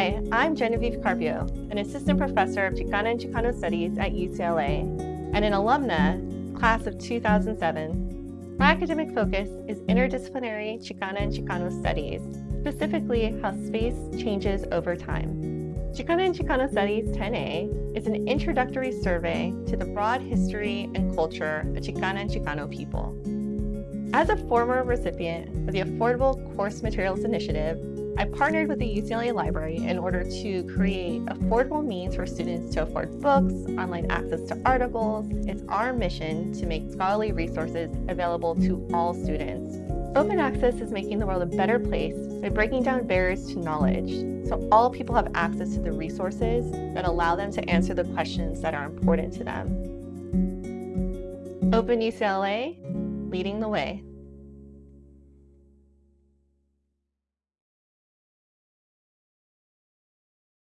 Hi, I'm Genevieve Carpio, an assistant professor of Chicana and Chicano Studies at UCLA and an alumna, class of 2007. My academic focus is interdisciplinary Chicana and Chicano Studies, specifically how space changes over time. Chicana and Chicano Studies 10A is an introductory survey to the broad history and culture of Chicana and Chicano people. As a former recipient of the Affordable Course Materials Initiative, I partnered with the UCLA Library in order to create affordable means for students to afford books, online access to articles. It's our mission to make scholarly resources available to all students. Open access is making the world a better place by breaking down barriers to knowledge, so all people have access to the resources that allow them to answer the questions that are important to them. Open UCLA, leading the way.